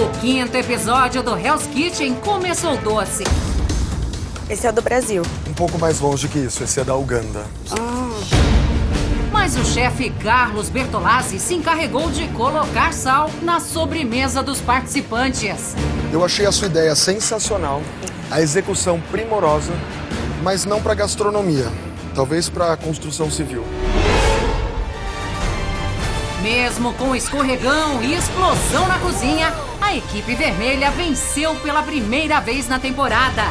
O quinto episódio do Hell's Kitchen começou doce. Esse é o do Brasil. Um pouco mais longe que isso, esse é da Uganda. Mas o chefe Carlos Bertolazzi se encarregou de colocar sal na sobremesa dos participantes. Eu achei a sua ideia sensacional, a execução primorosa, mas não para gastronomia, talvez para construção civil. Mesmo com escorregão e explosão na cozinha, a equipe vermelha venceu pela primeira vez na temporada.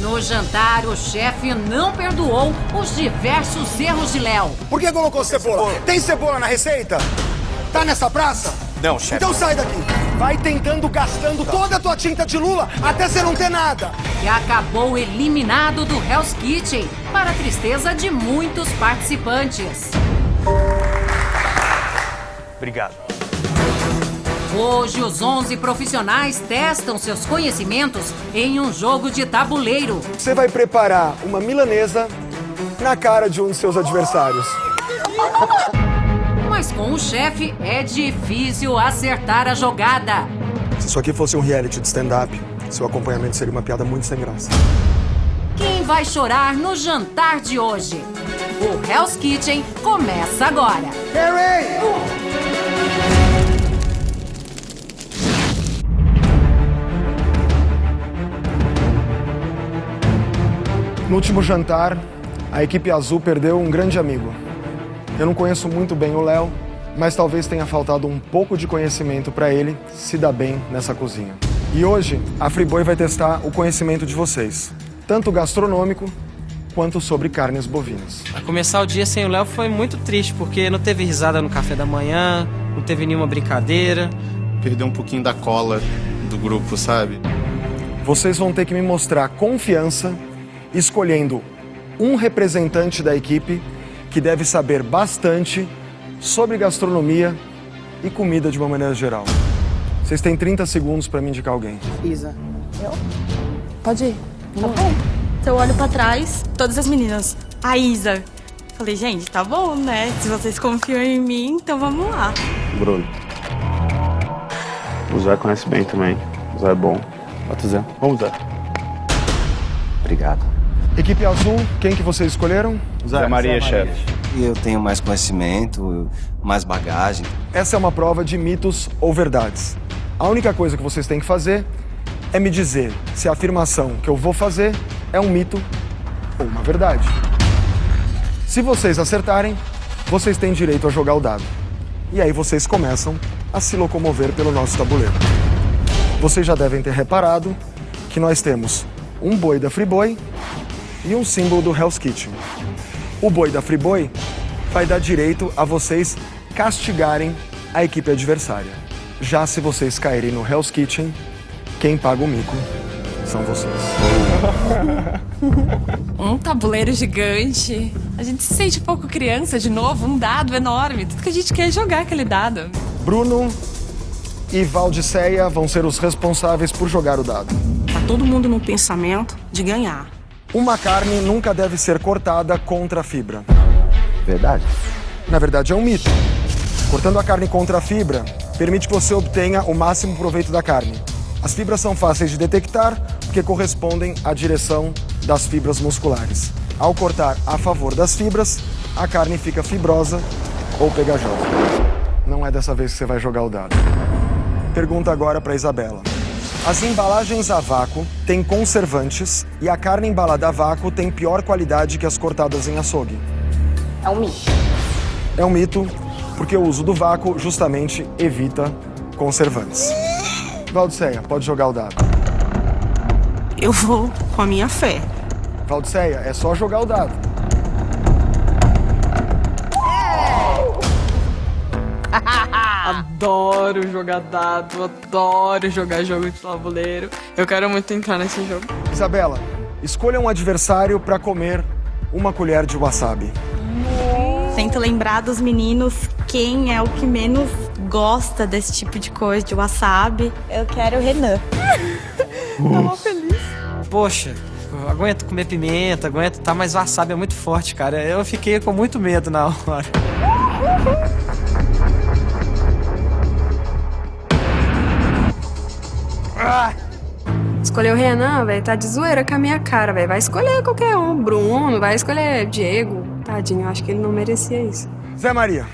No jantar, o chefe não perdoou os diversos erros de Léo. Por que colocou cebola? Tem cebola na receita? Tá nessa praça? Não, chefe. Então sai daqui. Vai tentando gastando toda a tua tinta de lula até você não ter nada. E acabou eliminado do Hell's Kitchen, para a tristeza de muitos participantes. Obrigado. Hoje, os 11 profissionais testam seus conhecimentos em um jogo de tabuleiro. Você vai preparar uma milanesa na cara de um de seus adversários. Mas com o chefe é difícil acertar a jogada. Se isso aqui fosse um reality de stand-up, seu acompanhamento seria uma piada muito sem graça. Quem vai chorar no jantar de hoje? O Hell's Kitchen começa agora. Harry! No último jantar, a equipe azul perdeu um grande amigo. Eu não conheço muito bem o Léo, mas talvez tenha faltado um pouco de conhecimento para ele se dar bem nessa cozinha. E hoje, a Friboi vai testar o conhecimento de vocês, tanto gastronômico quanto sobre carnes bovinas. Começar o dia sem o Léo foi muito triste, porque não teve risada no café da manhã, não teve nenhuma brincadeira. Perdeu um pouquinho da cola do grupo, sabe? Vocês vão ter que me mostrar confiança escolhendo um representante da equipe que deve saber bastante sobre gastronomia e comida de uma maneira geral. Vocês têm 30 segundos para me indicar alguém. Isa. Eu? Pode ir. Tá bom. Então eu olho pra trás, todas as meninas. A Isa. Falei, gente, tá bom, né? Se vocês confiam em mim, então vamos lá. Bruno. O Zé conhece bem também. O Zé é bom. Bota o Zé. Vamos, Zé. Obrigado. Equipe azul, quem que vocês escolheram? Zé, Maria, chefe. Eu tenho mais conhecimento, mais bagagem. Essa é uma prova de mitos ou verdades. A única coisa que vocês têm que fazer é me dizer se a afirmação que eu vou fazer é um mito ou uma verdade. Se vocês acertarem, vocês têm direito a jogar o dado. E aí vocês começam a se locomover pelo nosso tabuleiro. Vocês já devem ter reparado que nós temos um boi da Friboi e um símbolo do Hell's Kitchen. O boi da Friboi vai dar direito a vocês castigarem a equipe adversária. Já se vocês caírem no Hell's Kitchen, quem paga o mico são vocês. Um tabuleiro gigante. A gente se sente um pouco criança de novo, um dado enorme. Tudo que a gente quer é jogar aquele dado. Bruno e Valdiceia vão ser os responsáveis por jogar o dado. Tá todo mundo no pensamento de ganhar. Uma carne nunca deve ser cortada contra a fibra. Verdade. Na verdade, é um mito. Cortando a carne contra a fibra permite que você obtenha o máximo proveito da carne. As fibras são fáceis de detectar porque correspondem à direção das fibras musculares. Ao cortar a favor das fibras, a carne fica fibrosa ou pegajosa. Não é dessa vez que você vai jogar o dado. Pergunta agora para Isabela. As embalagens a vácuo têm conservantes e a carne embalada a vácuo tem pior qualidade que as cortadas em açougue. É um mito. É um mito porque o uso do vácuo justamente evita conservantes. Valdiceia, pode jogar o dado. Eu vou com a minha fé. Valdiceia, é só jogar o dado. Adoro jogar dado, adoro jogar jogo de tabuleiro. Eu quero muito entrar nesse jogo. Isabela, escolha um adversário para comer uma colher de wasabi. Tento lembrar dos meninos quem é o que menos gosta desse tipo de coisa, de wasabi. Eu quero o Renan. Tava feliz. Poxa, eu aguento comer pimenta, aguento, tá, mas wasabi é muito forte, cara. Eu fiquei com muito medo na hora. escolheu o Renan, velho, tá de zoeira com a minha cara, velho. Vai escolher qualquer um. Bruno, vai escolher Diego. Tadinho, eu acho que ele não merecia isso. Zé Maria,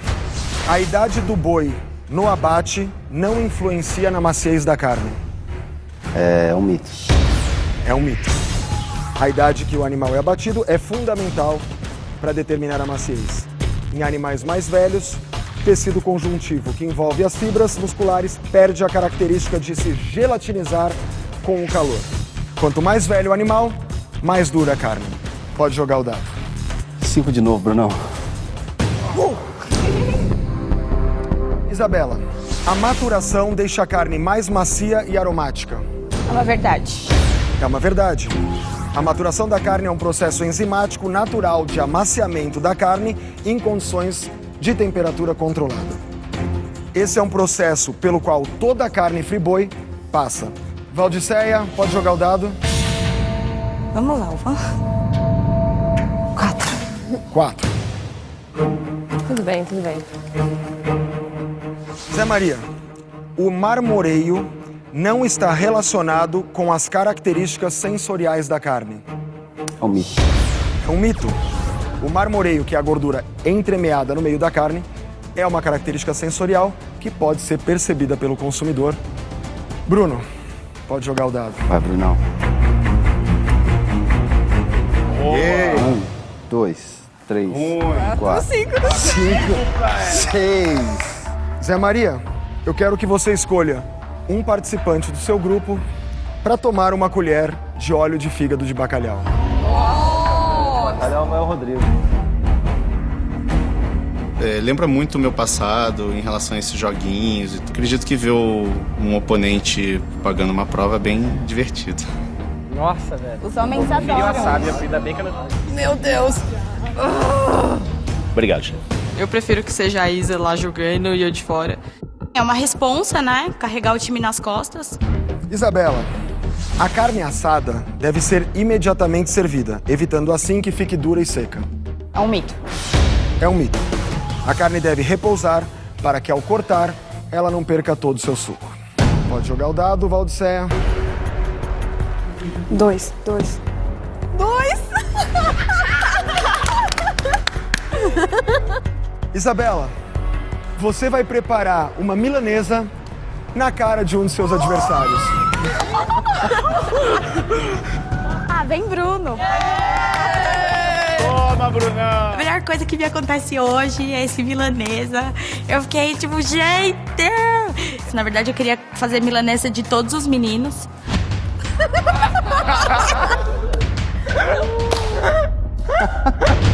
a idade do boi no abate não influencia na maciez da carne. É um mito. É um mito. A idade que o animal é abatido é fundamental para determinar a maciez. Em animais mais velhos, tecido conjuntivo, que envolve as fibras musculares, perde a característica de se gelatinizar com o calor. Quanto mais velho o animal, mais dura a carne. Pode jogar o dado. Cinco de novo, Brunão. Isabela, a maturação deixa a carne mais macia e aromática. É uma verdade. É uma verdade. A maturação da carne é um processo enzimático natural de amaciamento da carne em condições de temperatura controlada. Esse é um processo pelo qual toda a carne friboi passa. Valdiceia, pode jogar o dado. Vamos lá, Uva. Quatro. Quatro. Tudo bem, tudo bem. Zé Maria, o marmoreio não está relacionado com as características sensoriais da carne. É um mito. É um mito. O marmoreio, que é a gordura entremeada no meio da carne, é uma característica sensorial que pode ser percebida pelo consumidor. Bruno, pode jogar o dado. Vai, Brunão. Um, dois, três, quatro, Cinco. Cinco, seis. Zé Maria, eu quero que você escolha um participante do seu grupo para tomar uma colher de óleo de fígado de bacalhau. Rodrigo. É, lembra muito o meu passado em relação a esses joguinhos. e Acredito que ver o- um oponente pagando uma prova é bem divertido. Nossa, velho. Os homens adoram. sábia, ainda bem que ela... Meu Deus. Obrigado, chefe. Eu prefiro que seja a Isa lá jogando e eu de fora. É uma responsa, né? Carregar o time nas costas. Isabela, a carne assada deve ser imediatamente servida, evitando assim que fique dura e seca. É um mito. É um mito. A carne deve repousar para que ao cortar ela não perca todo o seu suco. Pode jogar o dado, Valdiceia. Dois, dois. Dois. Isabela, você vai preparar uma milanesa na cara de um de seus adversários. Ah, vem Bruno. Toma, Brunão! A melhor coisa que me acontece hoje é esse milanesa. Eu fiquei tipo, gente! Na verdade, eu queria fazer milanesa de todos os meninos.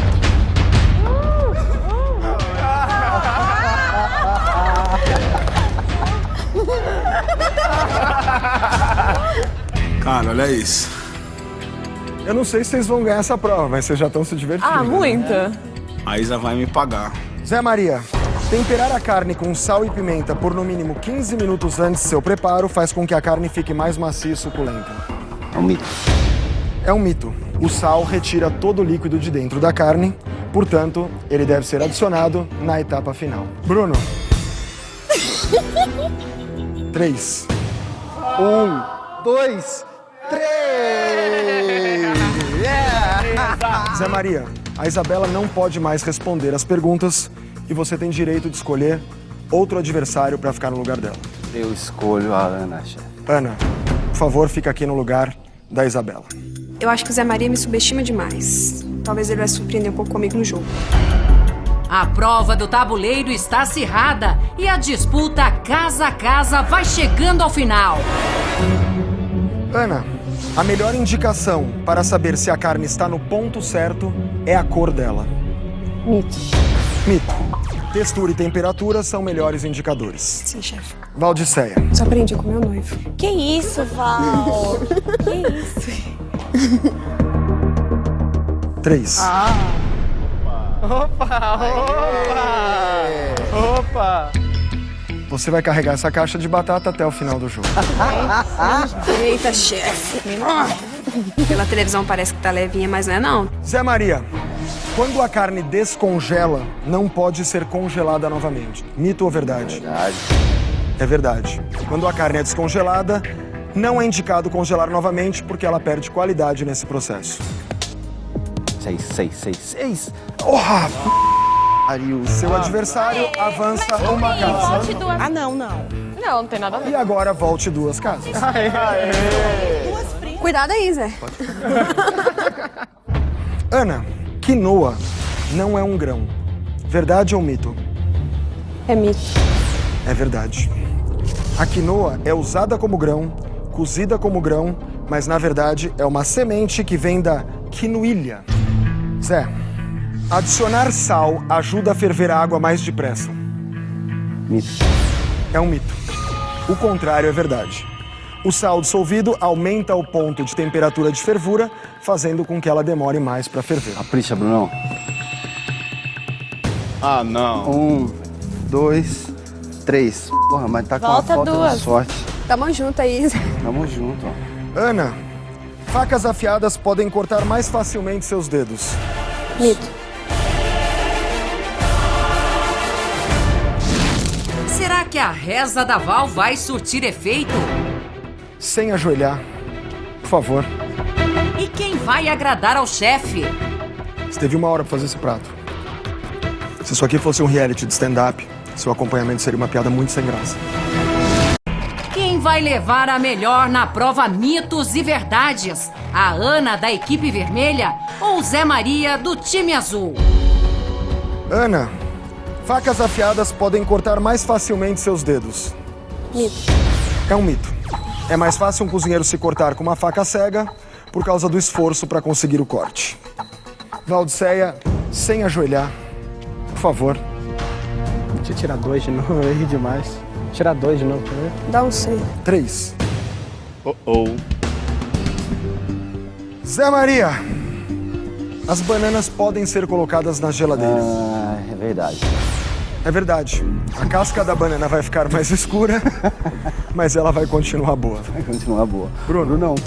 olha isso. Eu não sei se vocês vão ganhar essa prova, mas vocês já estão se divertindo. Ah, muita. A Isa vai me pagar. Zé Maria, temperar a carne com sal e pimenta por no mínimo 15 minutos antes do seu preparo faz com que a carne fique mais macia e suculenta. É um mito. É um mito. O sal retira todo o líquido de dentro da carne, portanto, ele deve ser adicionado na etapa final. Bruno. Três. Um, dois, três! Zé Maria, a Isabela não pode mais responder as perguntas e você tem direito de escolher outro adversário para ficar no lugar dela. Eu escolho a Ana, chefe. Ana, por favor, fica aqui no lugar da Isabela. Eu acho que o Zé Maria me subestima demais. Talvez ele vai surpreender um pouco comigo no jogo. A prova do tabuleiro está acirrada e a disputa casa a casa vai chegando ao final. Ana, a melhor indicação para saber se a carne está no ponto certo é a cor dela. Mito. Mito. Textura e temperatura são melhores indicadores. Sim, chefe. Valdiceia. Só aprendi com meu noivo. Que isso, Val? que isso? Três. Opa, opa! Opa! Você vai carregar essa caixa de batata até o final do jogo. Eita, chefe. Pela televisão parece que tá levinha, mas não é não. Zé Maria, quando a carne descongela, não pode ser congelada novamente. Mito ou verdade? Verdade. É verdade. Quando a carne é descongelada, Não é indicado congelar novamente porque ela perde qualidade nesse processo. Seis, seis, seis, seis. Porra! Seu adversário avança uma casa. Ah, não, não. Não, não tem nada a ver. E agora volte duas casas. Cuidado aí, Zé. Ana, quinoa não é um grão. Verdade ou mito? É mito. É verdade. A quinoa é usada como grão, cozida como grão, mas na verdade é uma semente que vem da quinoilha. Zé, adicionar sal ajuda a ferver a água mais depressa. Mito. É um mito. O contrário é verdade. O sal dissolvido aumenta o ponto de temperatura de fervura, fazendo com que ela demore mais para ferver. Capricha, Brunão. Ah, não. Um, dois, três. Porra, mas tá com uma Volta falta duas. de sorte. Tamo junto aí, Zé. Tamo junto, ó. Ana, facas afiadas podem cortar mais facilmente seus dedos. Mito. Que a reza da Val vai surtir efeito? Sem ajoelhar, por favor. E quem vai agradar ao chefe? Você teve uma hora para fazer esse prato. Se isso aqui fosse um reality de stand-up, seu acompanhamento seria uma piada muito sem graça. Quem vai levar a melhor na prova Mitos e Verdades? A Ana da equipe vermelha ou Zé Maria do time azul? Ana, facas afiadas podem cortar mais facilmente seus dedos. Mito. É um mito. É mais fácil um cozinheiro se cortar com uma faca cega por causa do esforço para conseguir o corte. Valdiceia, sem ajoelhar, por favor. Deixa eu tirar dois de novo, eu errei demais. Tirar dois de novo, quer ver? Dá um C. Três. Oh, oh. Zé Maria, as bananas podem ser colocadas na geladeira. Ah, é verdade. É verdade. A casca da banana vai ficar mais escura, mas ela vai continuar boa. Vai continuar boa. Bruno, Brunão.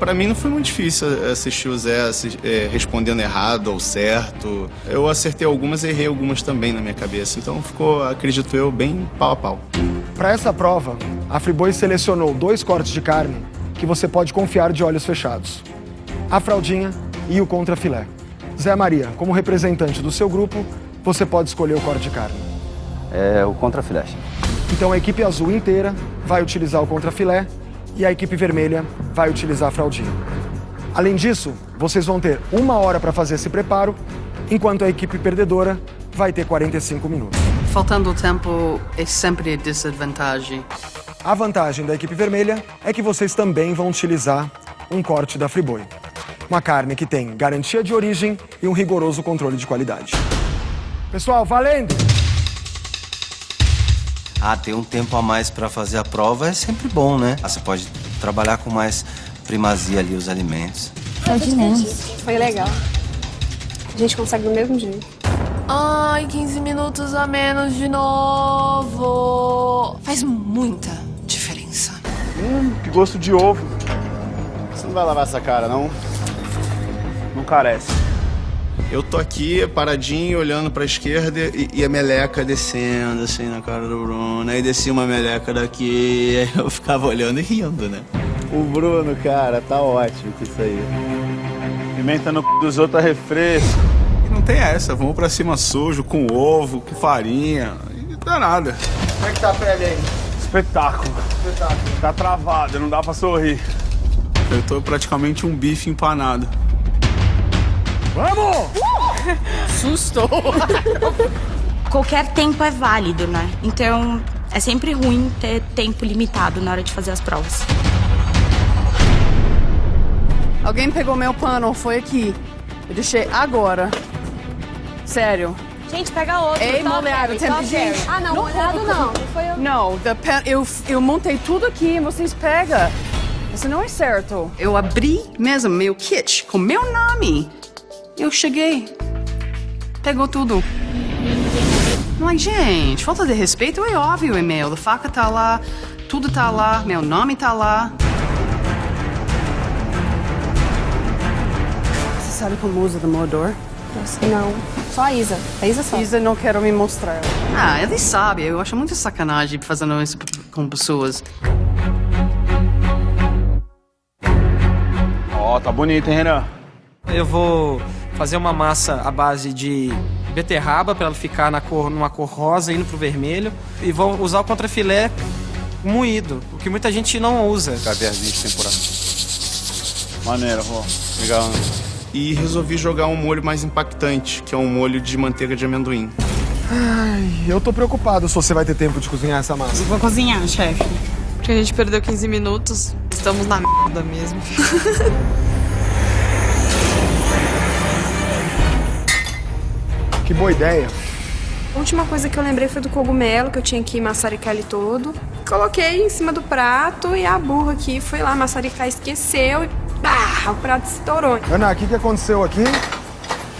Pra mim não foi muito difícil assistir o Zé é, respondendo errado ou certo. Eu acertei algumas e errei algumas também na minha cabeça. Então ficou, acredito eu, bem pau a pau. Para essa prova, a Friboi selecionou dois cortes de carne que você pode confiar de olhos fechados: a fraldinha e o contrafilé. Zé Maria, como representante do seu grupo, você pode escolher o corte de carne. É o contrafilé. Então a equipe azul inteira vai utilizar o contrafilé e a equipe vermelha vai utilizar a fraldinha. Além disso, vocês vão ter uma hora para fazer esse preparo, enquanto a equipe perdedora vai ter 45 minutos. Faltando tempo é sempre desvantagem. A vantagem da equipe vermelha é que vocês também vão utilizar um corte da Friboi. Uma carne que tem garantia de origem e um rigoroso controle de qualidade. Pessoal, valendo! Ah, ter um tempo a mais pra fazer a prova é sempre bom, né? Ah, Você pode trabalhar com mais primazia ali os alimentos. Foi legal. A gente consegue do mesmo jeito. Ai, 15 minutos a menos de novo. Faz muita diferença. Hum, que gosto de ovo. Você não vai lavar essa cara, não? Não carece. Eu tô aqui paradinho, olhando pra esquerda e, e a meleca descendo assim na cara do Bruno. Aí descia uma meleca daqui, aí eu ficava olhando e rindo, né? O Bruno, cara, tá ótimo com isso aí. Pimenta no c dos outros é refresco. E não tem essa, vamos pra cima sujo, com ovo, com farinha. E dá nada. Como é que tá a pele aí? Espetáculo. Espetáculo. Tá travado, não dá pra sorrir. Eu tô praticamente um bife empanado. Vamos! Susto! Qualquer tempo é válido, né? Então é sempre ruim ter tempo limitado na hora de fazer as provas. Alguém pegou meu pano, foi aqui. Eu deixei agora. Sério. Gente, pega outro. Ei, top, molhado, top, de... Harry. Ah, não, molhado não. Não foi eu. Não, the pen- eu, eu montei tudo aqui, vocês pegam. Isso não é certo. Eu abri mesmo meu kit com meu nome. Eu cheguei. Pegou tudo. Mas, gente, falta de respeito é óbvio, e-mail. A faca tá lá, tudo tá lá, meu nome tá lá. Você sabe como usa o moedor? Nossa, não. Só a Isa. A Isa sabe. Isa, não quero me mostrar. Ah, ele sabe. Eu acho muito sacanagem fazendo isso com pessoas. Ó, tá bonito, hein, Renan? Eu vou fazer uma massa à base de beterraba para ela ficar na cor, numa cor rosa indo pro vermelho e vou usar o contrafilé moído, o que muita gente não usa. Caviarzinho de temporada. Maneiro, vó. Legal. né? E resolvi jogar um molho mais impactante, que é um molho de manteiga de amendoim. Ai, eu tô preocupado se você vai ter tempo de cozinhar essa massa. Vou cozinhar, chefe. Porque a gente perdeu 15 minutos. Estamos na merda mesmo. Que boa ideia. A última coisa que eu lembrei foi do cogumelo, que eu tinha que maçaricar ele todo. Coloquei em cima do prato e a burra aqui foi lá maçaricar, esqueceu e pá, o prato estourou. Ana, o que, que aconteceu aqui?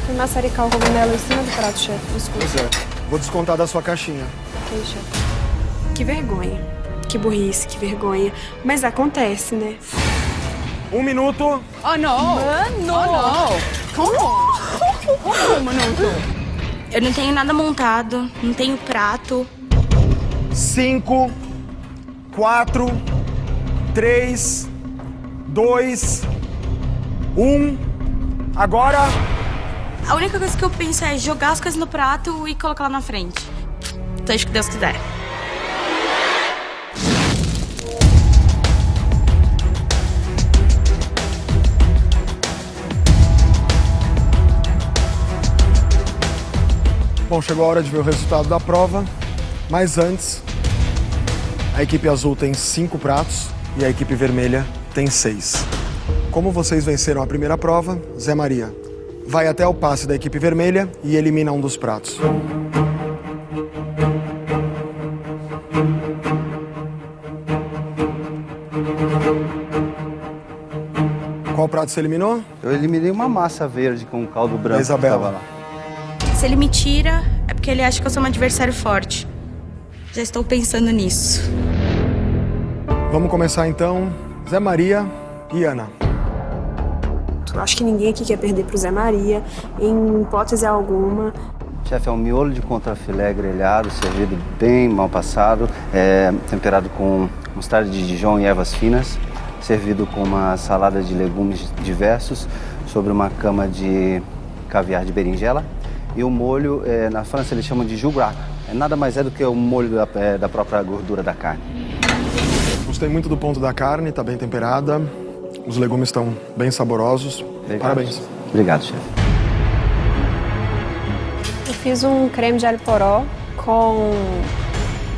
Fui maçaricar o cogumelo em cima do prato, chefe. Desculpa. Pois é. Vou descontar da sua caixinha. Ok, chefe. Que vergonha. Que burrice, que vergonha. Mas acontece, né? Um minuto. Oh, não! Mano! Oh, não! Como? Como um minuto? Eu não tenho nada montado, não tenho prato. Cinco, quatro, três, dois, um. Agora. A única coisa que eu penso é jogar as coisas no prato e colocar lá na frente. Seja o que Deus quiser. Bom, chegou a hora de ver o resultado da prova, mas antes, a equipe azul tem cinco pratos e a equipe vermelha tem seis. Como vocês venceram a primeira prova, Zé Maria vai até o passe da equipe vermelha e elimina um dos pratos. Qual prato você eliminou? Eu eliminei uma massa verde com caldo branco Da Isabela. Se ele me tira, é porque ele acha que eu sou um adversário forte. Já estou pensando nisso. Vamos começar então. Zé Maria e Ana. Eu acho que ninguém aqui quer perder pro Zé Maria, em hipótese alguma. Chefe, é um miolo de contrafilé grelhado, servido bem mal passado, é, temperado com mostarda de Dijon e ervas finas, servido com uma salada de legumes diversos, sobre uma cama de caviar de berinjela. E o molho, é, na França eles chamam de jugrat. É nada mais é do que o molho da, é, da própria gordura da carne. Gostei muito do ponto da carne, tá bem temperada. Os legumes estão bem saborosos. Parabéns. Obrigado, chefe. Eu fiz um creme de alho poró com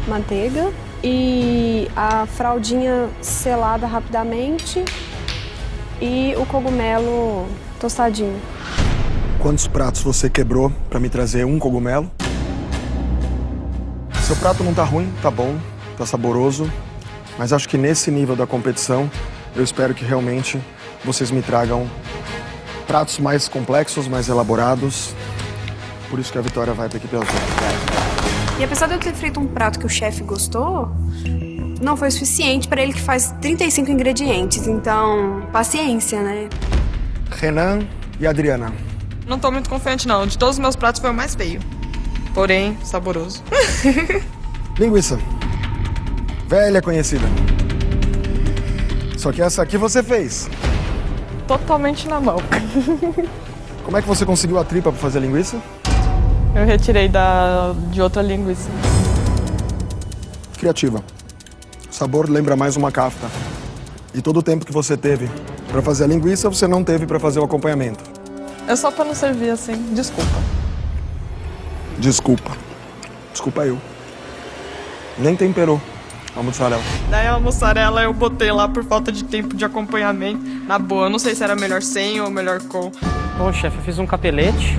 manteiga e a fraldinha selada rapidamente e o cogumelo tostadinho. Quantos pratos você quebrou para me trazer um cogumelo? Seu prato não tá ruim, tá bom, tá saboroso, mas acho que nesse nível da competição, eu espero que realmente vocês me tragam pratos mais complexos, mais elaborados. Por isso que a vitória vai para a equipe azul. E apesar de eu ter feito um prato que o chefe gostou, não foi suficiente para ele que faz 35 ingredientes. Então, paciência, né? Renan e Adriana. Não tô muito confiante, não. De todos os meus pratos foi o mais feio. Porém, saboroso. Linguiça. Velha conhecida. Só que essa aqui você fez. Totalmente na mão. Como é que você conseguiu a tripa para fazer a linguiça? Eu retirei da, de outra linguiça. Criativa. O sabor lembra mais uma kafta. E todo o tempo que você teve para fazer a linguiça, você não teve para fazer o acompanhamento. É só pra não servir assim. Desculpa. Desculpa. Desculpa eu. Nem temperou a mussarela. Daí a mussarela eu botei lá por falta de tempo de acompanhamento. Na boa, eu não sei se era melhor sem ou melhor com. Bom, chefe, eu fiz um capelete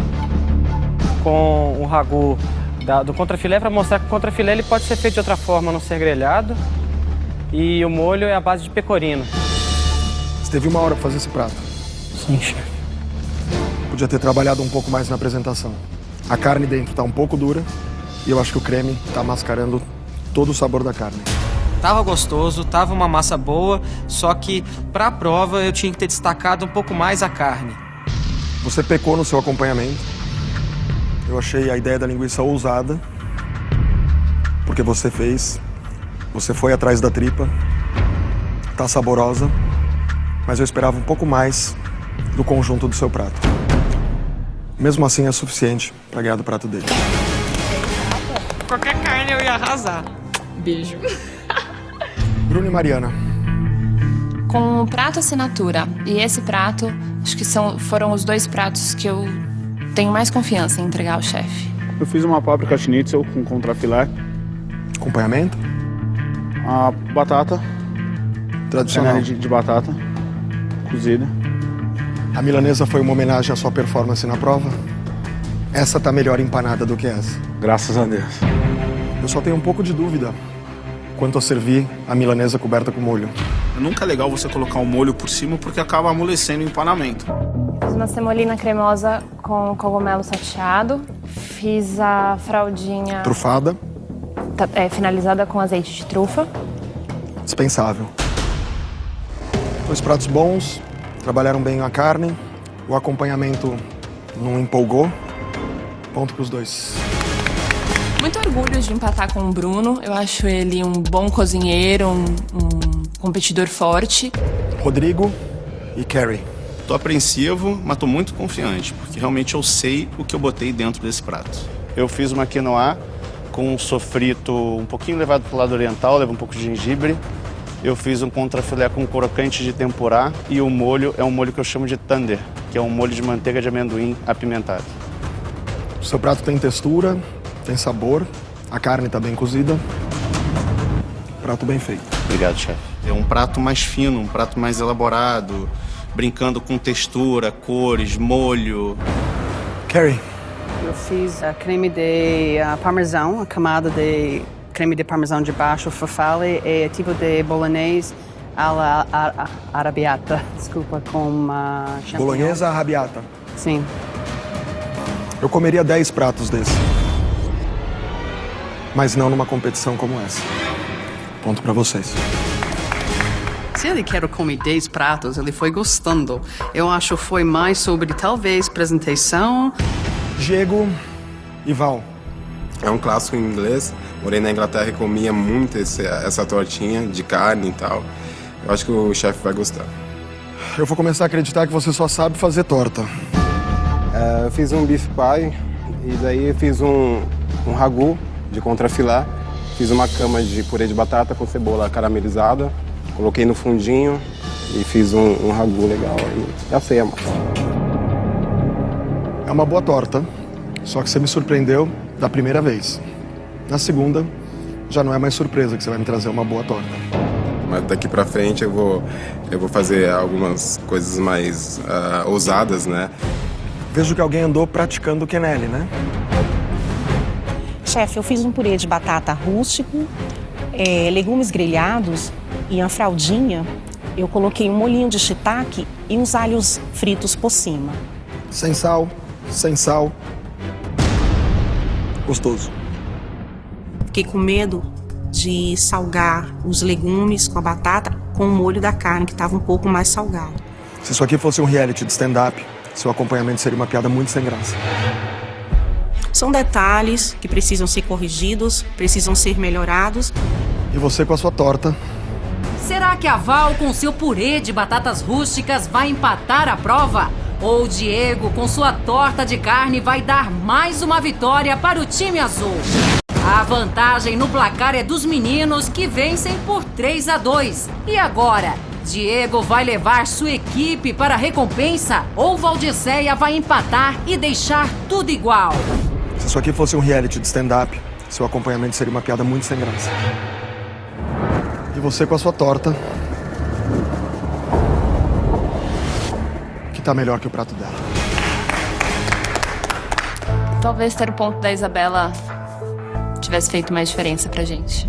com o ragu da- do contrafilé para mostrar que o contrafilé ele pode ser feito de outra forma, não ser grelhado. E o molho é a base de pecorino. Você teve uma hora para fazer esse prato. Sim, chefe. Podia ter trabalhado um pouco mais na apresentação. A carne dentro tá um pouco dura e eu acho que o creme tá mascarando todo o sabor da carne. Tava gostoso, tava uma massa boa, só que pra prova eu tinha que ter destacado um pouco mais a carne. Você pecou no seu acompanhamento. Eu achei a ideia da linguiça ousada, porque você fez, você foi atrás da tripa, tá saborosa, mas eu esperava um pouco mais do conjunto do seu prato. Mesmo assim é suficiente para ganhar do prato dele. Qualquer carne eu ia arrasar. Beijo. Bruno e Mariana. Com o prato assinatura e esse prato, acho que são, foram os dois pratos que eu tenho mais confiança em entregar ao chefe. Eu fiz uma páprica schnitzel com contrafilé. Acompanhamento? A batata. Tradicional. De, de batata. Cozida. A milanesa foi uma homenagem à sua performance na prova? Essa tá melhor empanada do que essa. Graças a Deus. Eu só tenho um pouco de dúvida quanto a servir a milanesa coberta com molho. Nunca é legal você colocar um molho por cima porque acaba amolecendo o empanamento. Fiz uma semolina cremosa com cogumelo salteado. Fiz a fraldinha Trufada, é, finalizada com azeite de trufa. dispensável. Dois pratos bons, trabalharam bem a carne, o acompanhamento não empolgou. Ponto pros dois. Muito orgulho de empatar com o Bruno. Eu acho ele um bom cozinheiro, um, um competidor forte. Rodrigo e Carrie. Tô apreensivo, mas tô muito confiante, porque realmente eu sei o que eu botei dentro desse prato. Eu fiz uma quinoa com um sofrito um pouquinho levado pro lado oriental, leva um pouco de gengibre. Eu fiz um contrafilé com crocante de tempurá e o molho é um molho que eu chamo de thunder, que é um molho de manteiga de amendoim apimentado. O seu prato tem textura, tem sabor, a carne tá bem cozida. Prato bem feito. Obrigado, chefe. É um prato mais fino, um prato mais elaborado, brincando com textura, cores, molho. Carrie. Eu fiz a creme de ah, parmesão, a camada de creme de parmesão de baixo, farfalle e tipo de bolognese alla a- a- arabiata, desculpa, com uh, champignon. Bolonhesa arrabiata. Sim. Eu comeria 10 pratos desse. Mas não numa competição como essa. Ponto pra vocês. Se ele quer comer 10 pratos, ele foi gostando. Eu acho que foi mais sobre talvez apresentação. Diego e Val. É um clássico em inglês. Morei na Inglaterra e comia muito esse- essa tortinha de carne e tal. Eu acho que o chefe vai gostar. Eu vou começar a acreditar que você só sabe fazer torta. É, eu fiz um beef pie e daí eu fiz um, um ragu de contrafilé. Fiz uma cama de purê de batata com cebola caramelizada. Coloquei no fundinho e fiz um, um ragu legal. aí. já sei a massa. É uma boa torta, só que você me surpreendeu da primeira vez. Na segunda, já não é mais surpresa que você vai me trazer uma boa torta. Mas daqui pra frente eu vou, eu vou fazer algumas coisas mais ah, ousadas, né? Vejo que alguém andou praticando o Kenelli, né? Chefe, eu fiz um purê de batata rústico, eh, legumes grelhados e a fraldinha. Eu coloquei um molhinho de shiitake e uns alhos fritos por cima. Sem sal, sem sal. Gostoso. Fiquei com medo de salgar os legumes com a batata com o molho da carne, que estava um pouco mais salgado. Se isso aqui fosse um reality de stand-up, seu acompanhamento seria uma piada muito sem graça. São detalhes que precisam ser corrigidos, precisam ser melhorados. E você com a sua torta. Será que a Val, com seu purê de batatas rústicas, vai empatar a prova? Ou Diego, com sua torta de carne, vai dar mais uma vitória para o time azul? A vantagem no placar é dos meninos que vencem por 3 a 2. E agora? Diego vai levar sua equipe para a recompensa ou Valdiceia vai empatar e deixar tudo igual? Se isso aqui fosse um reality de stand-up, seu acompanhamento seria uma piada muito sem graça. E você com a sua torta. Tá melhor que o prato dela. Talvez ter o ponto da Isabela tivesse feito mais diferença pra gente.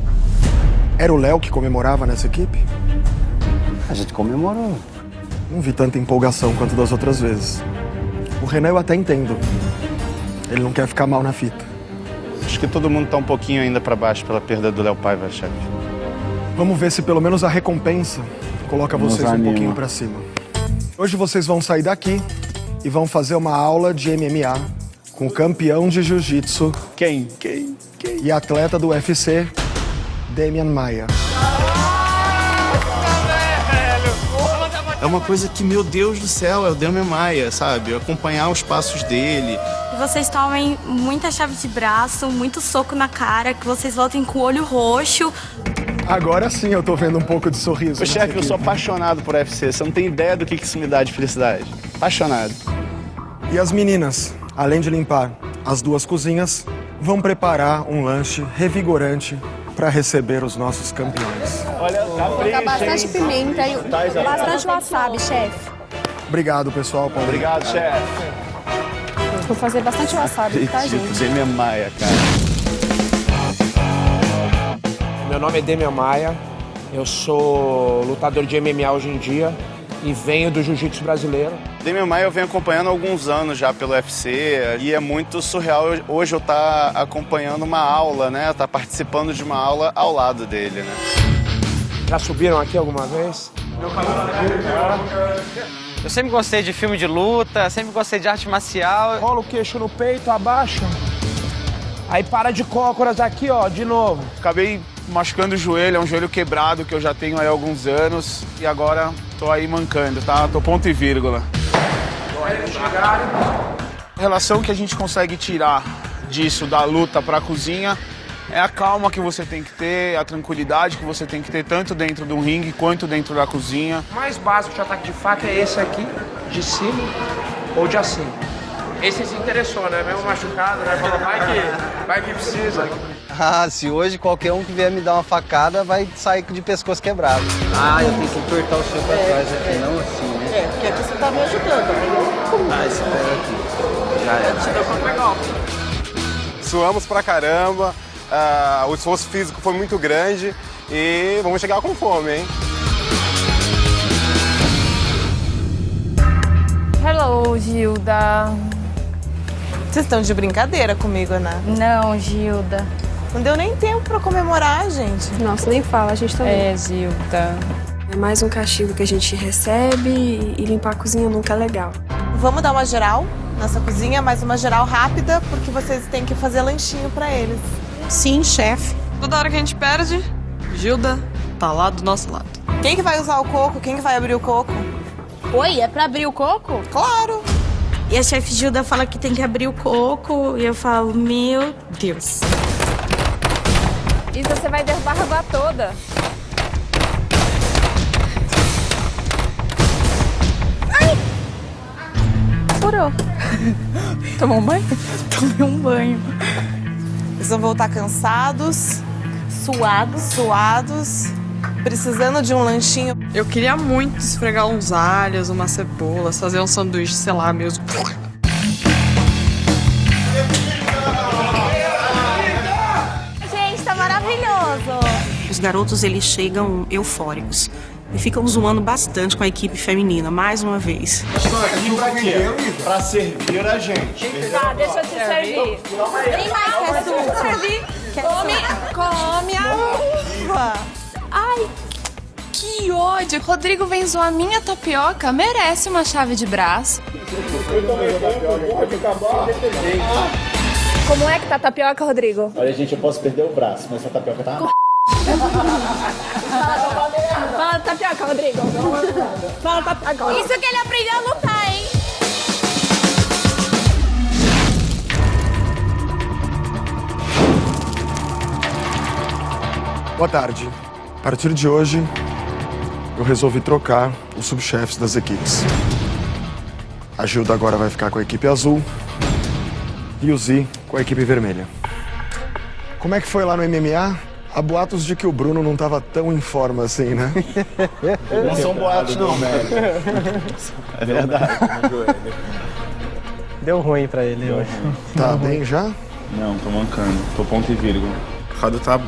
Era o Léo que comemorava nessa equipe? A gente comemorou. Não vi tanta empolgação quanto das outras vezes. O Renan eu até entendo. Ele não quer ficar mal na fita. Acho que todo mundo tá um pouquinho ainda pra baixo pela perda do Léo Paiva, chefe. Vamos ver se pelo menos a recompensa coloca Nos vocês um anima. pouquinho pra cima. Hoje vocês vão sair daqui e vão fazer uma aula de MMA com o campeão de jiu-jitsu. Quem? Quem? Quem? E atleta do UFC, Damian Maia. É uma coisa que, meu Deus do céu, é o Damian Maia, sabe? Acompanhar os passos dele. Que vocês tomem muita chave de braço, muito soco na cara, que vocês voltem com o olho roxo. Agora sim eu tô vendo um pouco de sorriso. Ô, chefe, eu sou apaixonado por UFC. Você não tem ideia do que isso me dá de felicidade. Apaixonado. E as meninas, além de limpar as duas cozinhas, vão preparar um lanche revigorante para receber os nossos campeões. Olha, Colocar bastante pimenta e Tá, bastante wasabi, chefe. Obrigado, pessoal. Paulo. Obrigado, chefe. Vou fazer bastante wasabi, tá, Tipo, gente? Damian Maia, cara. Meu nome é Demian Maia, eu sou lutador de MMA hoje em dia e venho do jiu-jitsu brasileiro. Damian Maia eu venho acompanhando há alguns anos já pelo UFC e é muito surreal hoje eu estar acompanhando uma aula, né? Tá participando de uma aula ao lado dele, né? Já subiram aqui alguma vez? Eu sempre gostei de filme de luta, sempre gostei de arte marcial. Rola o queixo no peito, abaixa. Aí para de cócoras aqui, ó, de novo. Acabei machucando o joelho, é um joelho quebrado que eu já tenho aí há alguns anos e agora tô aí mancando, tá? Tô ponto e vírgula. A relação que a gente consegue tirar disso da luta pra cozinha é a calma que você tem que ter, a tranquilidade que você tem que ter tanto dentro do ringue quanto dentro da cozinha. O mais básico de ataque de faca é esse aqui, de cima ou de acima. Esse se interessou, né? Mesmo machucado, né? Falou, vai que, vai que precisa. Ah, se hoje qualquer um que vier me dar uma facada vai sair de pescoço quebrado. Ah, eu tenho que apertar o seu pra trás aqui, não assim, né? É, porque aqui você tá me ajudando, entendeu? Ah, esse pé aqui. Já é. Suamos pra caramba, ah, o esforço físico foi muito grande e vamos chegar com fome, hein? Hello, Gilda. Vocês estão de brincadeira comigo, né? Não, Gilda. Não deu nem tempo pra comemorar, gente. Nossa, nem fala, a gente também. É, Gilda. É mais um castigo que a gente recebe e limpar a cozinha nunca é legal. Vamos dar uma geral nessa cozinha, mas uma geral rápida, porque vocês têm que fazer lanchinho pra eles. Sim, chefe. Toda hora que a gente perde, Gilda tá lá do nosso lado. Quem que vai usar o coco? Quem que vai abrir o coco? Oi, é pra abrir o coco? Claro! E a chefe Gilda fala que tem que abrir o coco, e eu falo, meu Deus. Isa, você vai derrubar a água toda. Furou. Tomou um banho? Tomei um banho. Eles vão voltar cansados, suados, suados, precisando de um lanchinho. Eu queria muito esfregar uns alhos, umas cebolas, fazer um sanduíche, sei lá, mesmo. Garotos, eles chegam eufóricos. E ficam zoando bastante com a equipe feminina, mais uma vez. Pra servir a gente. Tá, deixa eu te servir. Tem mais que açúcar? Servir. Come, come a uva. Ai, que ódio. Rodrigo vem zoar minha tapioca, merece uma chave de braço. Como é que tá a tapioca, Rodrigo? Olha, gente, eu posso perder o braço, mas essa tapioca tá. Fala tapioca, Rodrigo. Fala tapioca. Isso que ele aprendeu a lutar, hein? Boa tarde. A partir de hoje, eu resolvi trocar os subchefes das equipes. A Gilda agora vai ficar com a equipe azul e o Zi com a equipe vermelha. Como é que foi lá no MMA? Há boatos de que o Bruno não estava tão em forma assim, né? Não são boatos, não, velho. É verdade. Deu ruim pra ele hoje. Tá bem já? Não, tô mancando. Tô ponto e vírgula. O Rado tá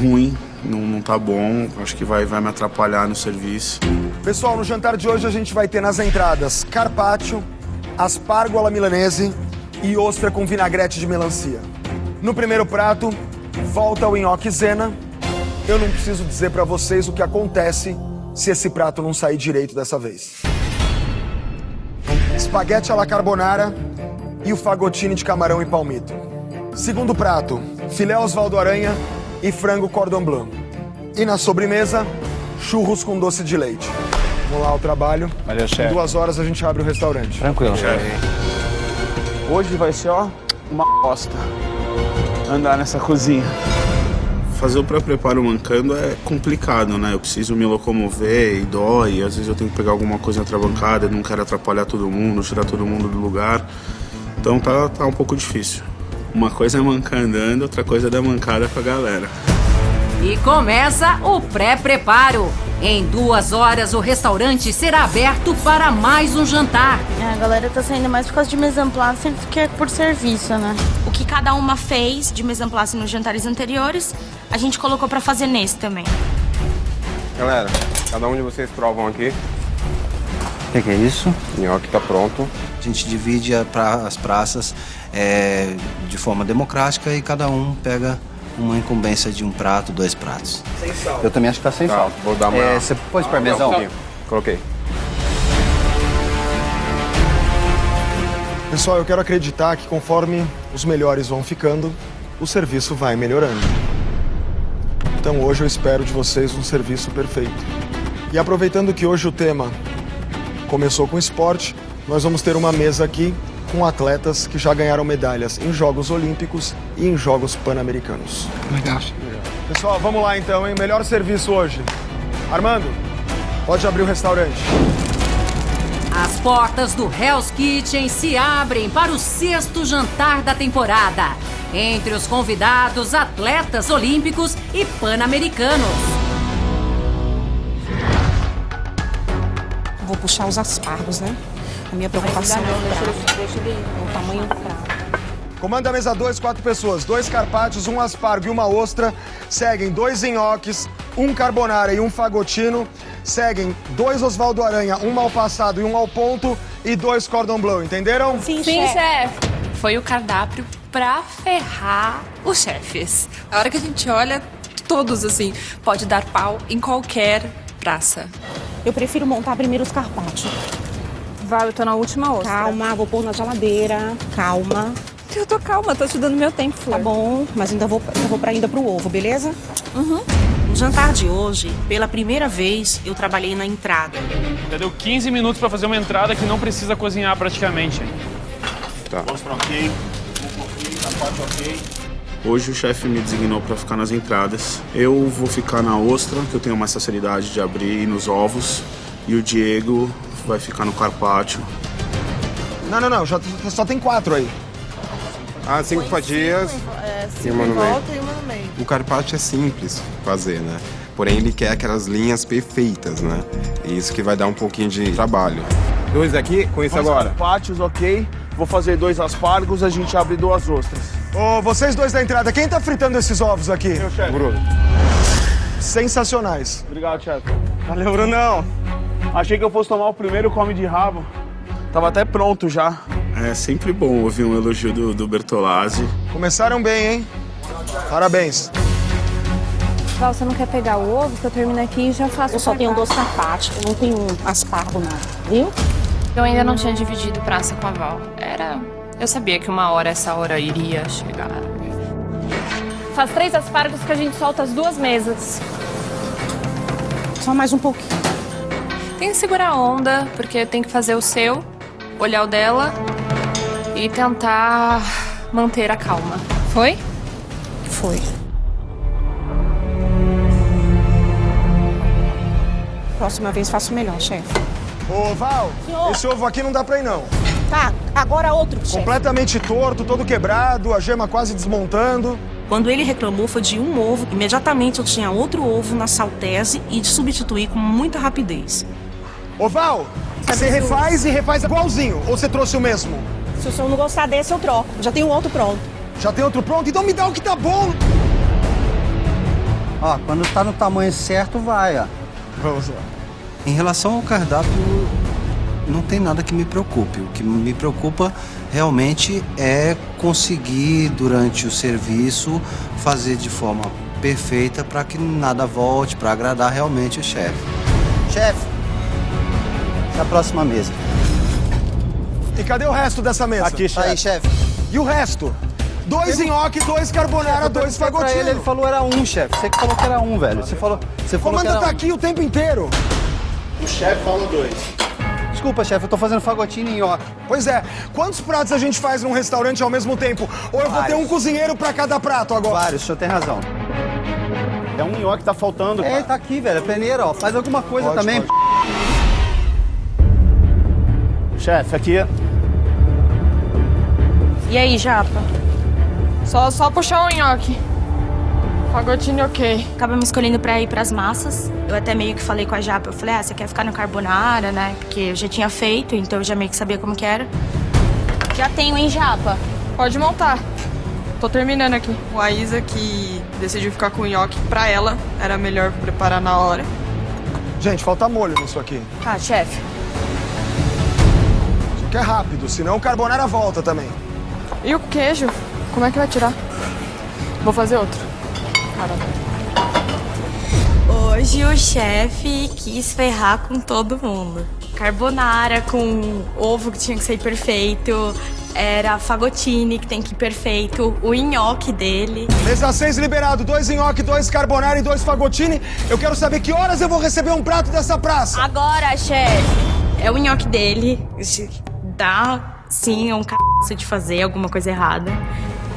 ruim, não, não tá bom. Acho que vai, vai me atrapalhar no serviço. Pessoal, no jantar de hoje a gente vai ter nas entradas carpaccio, aspargo alla milanese e ostra com vinagrete de melancia. No primeiro prato, volta o nhoque zena. Eu não preciso dizer pra vocês o que acontece se esse prato não sair direito dessa vez. Espaguete alla carbonara e o fagotine de camarão e palmito. Segundo prato, filé Osvaldo Aranha e frango cordon blanc. E na sobremesa, churros com doce de leite. Vamos lá ao trabalho. Valeu, Em chefe. duas horas a gente abre o restaurante. Tranquilo, chefe. Hoje vai ser, ó, uma bosta. Andar nessa cozinha. Fazer o pré-preparo mancando é complicado, né? Eu preciso me locomover e dói. Às vezes eu tenho que pegar alguma coisa na bancada, não quero atrapalhar todo mundo, tirar todo mundo do lugar. Então tá, tá um pouco difícil. Uma coisa é mancar andando, outra coisa é dar mancada com a galera. E começa o pré-preparo. Em duas horas, o restaurante será aberto para mais um jantar. É, a galera tá saindo mais por causa de mise en place do que por serviço, né? O que cada uma fez de mise en place nos jantares anteriores, a gente colocou pra fazer nesse também. Galera, cada um de vocês provam aqui. O que, que é isso? O nhoque tá pronto. A gente divide a pra- as praças é, de forma democrática e cada um pega uma incumbência de um prato, dois pratos. Sem sal. Eu também acho que tá sem Tá, sal. vou dar uma- É, você pôs parmesão? Não, Coloquei. Pessoal, eu quero acreditar que conforme os melhores vão ficando, o serviço vai melhorando. Então hoje eu espero de vocês um serviço perfeito. E aproveitando que hoje o tema começou com esporte, nós vamos ter uma mesa aqui com atletas que já ganharam medalhas em Jogos Olímpicos e em Jogos Pan-Americanos. Legal. Pessoal, vamos lá então, hein? Melhor serviço hoje. Armando, pode abrir o restaurante. As portas do Hell's Kitchen se abrem para o sexto jantar da temporada. Entre os convidados, atletas olímpicos e pan-americanos. Vou puxar os aspargos, né? A minha preocupação é o tamanho do prato. Comanda a mesa 2, quatro pessoas. Dois carpaccios, um aspargo e uma ostra. Seguem dois nhoques, um carbonara e um fagotino. Seguem dois Osvaldo Aranha, um mal passado e um ao ponto. E dois cordon bleu, entenderam? Sim, chefe. Foi o cardápio pra ferrar os chefes. A hora que a gente olha, todos assim, pode dar pau em qualquer praça. Eu prefiro montar primeiro os carpaccios. Vai, eu tô na última ostra. Calma, vou pôr na geladeira. Calma. Eu tô calma, tô te dando meu tempo, Flor. Tá bom, mas ainda vou, ainda vou pra, ainda pro ovo, beleza? Uhum. No jantar de hoje, pela primeira vez, eu trabalhei na entrada. Já deu 15 minutos pra fazer uma entrada que não precisa cozinhar praticamente. Tá. Ostra ok, carpaccio ok. Hoje o chefe me designou para ficar nas entradas. Eu vou ficar na ostra, que eu tenho mais facilidade de abrir, e nos ovos. E o Diego vai ficar no carpaccio. Não, não, não, já, só tem quatro aí. Ah, cinco fatias. É, E cinco uma em no meio. volta e uma no meio. O carpaccio é simples fazer, né? Porém, ele quer aquelas linhas perfeitas, né? E isso que vai dar um pouquinho de trabalho. Dois aqui, com isso Dois agora. carpaccios, ok. Vou fazer dois aspargos, a gente abre duas ostras. Ô, vocês dois da entrada, quem tá fritando esses ovos aqui? Meu chefe. Bruno. Sensacionais. Obrigado, chefe. Valeu, Brunão. Achei que eu fosse tomar o primeiro come de rabo. Tava até pronto já. É sempre bom ouvir um elogio do, do Bertolazzi. Começaram bem, hein? Parabéns. Val, você não quer pegar o ovo que eu termino aqui e já faço Eu só tenho dois eu não tenho aspargo não, viu? Eu ainda não tinha dividido praça com a Val. Era. Eu sabia que uma hora essa hora iria chegar. Faz três aspargos que a gente solta as duas mesas. Só mais um pouquinho. Tem que segurar a onda, porque tem que fazer o seu, olhar o dela e tentar manter a calma. Foi? Foi. Próxima vez faço melhor, chefe. Ô, Val, esse ovo aqui não dá pra ir, não. Tá, agora outro, chefe. Completamente torto, todo quebrado, a gema quase desmontando. Quando ele reclamou foi de um ovo, imediatamente eu tinha outro ovo na saltese e de substituir com muita rapidez. Ô, Val, você refaz e refaz igualzinho, ou você trouxe o mesmo? Se o senhor não gostar desse, eu troco. Já tenho outro pronto. Já tem outro pronto? Então me dá o que tá bom. Ó, quando tá no tamanho certo, vai, ó. Vamos lá. Em relação ao cardápio, não tem nada que me preocupe. O que me preocupa realmente é conseguir, durante o serviço, fazer de forma perfeita para que nada volte, para agradar realmente o chefe. Chefe, essa é a próxima mesa. E cadê o resto dessa mesa? Aqui, chefe. Aí, chefe. E o resto? Dois nhoque, dois carbonara, dois fagotino. Ele, ele falou era um, chefe. Você que falou que era um, velho. Você falou, você falou que era tá um. aqui o tempo inteiro. O chefe falou dois. Desculpa, chefe, eu tô fazendo fagotino e nhoque. Pois é, quantos pratos a gente faz num restaurante ao mesmo tempo? Ou eu vou ter Vários. um cozinheiro pra cada prato agora? Vários, o senhor tem razão. É um nhoque que tá faltando. É, tá aqui, velho. É peneira, ó. Faz alguma coisa Pode, também. Chefe, aqui. E aí, Japa? Só, só puxar o nhoque. Fagotine ok. Acabamos escolhendo pra ir pras massas. Eu até meio que falei com a Japa. Eu falei, ah, você quer ficar no carbonara, né? Porque eu já tinha feito, então eu já meio que sabia como que era. Já tenho, hein, Japa? Pode montar. Tô terminando aqui. O Aisa que decidiu ficar com o nhoque pra ela. Era melhor preparar na hora. Gente, falta molho nisso aqui. Tá, chefe. Que é rápido, senão o carbonara volta também. E o queijo? Como é que vai tirar? Vou fazer outro. Caramba. Hoje o chefe quis ferrar com todo mundo. Carbonara com ovo que tinha que sair perfeito. Era fagotine que tem que ir perfeito. O nhoque dele. Mesa 6 liberado, dois nhoque, dois carbonara e dois fagotine. Eu quero saber que horas eu vou receber um prato dessa praça. Agora, chefe. É o nhoque dele. Dá, sim, é um c... de fazer alguma coisa errada.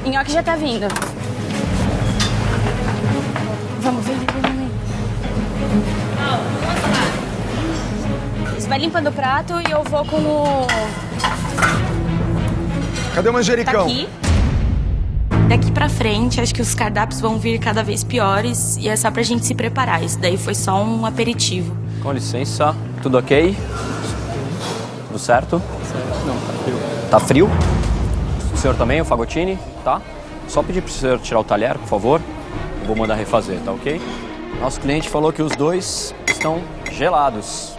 O nhoque já tá vindo. Vamos, vem, vem, vem. Você vai limpando o prato e eu vou com o... Cadê o manjericão? Tá aqui. Daqui pra frente, acho que os cardápios vão vir cada vez piores e é só pra gente se preparar. Isso daí foi só um aperitivo. Com licença, tudo ok? Tudo certo? Não, tá frio. Tá frio? O senhor também, o Fagotini? Tá? Só pedir pro senhor tirar o talher, por favor. Eu vou mandar refazer, tá ok? Nosso cliente falou que os dois estão gelados.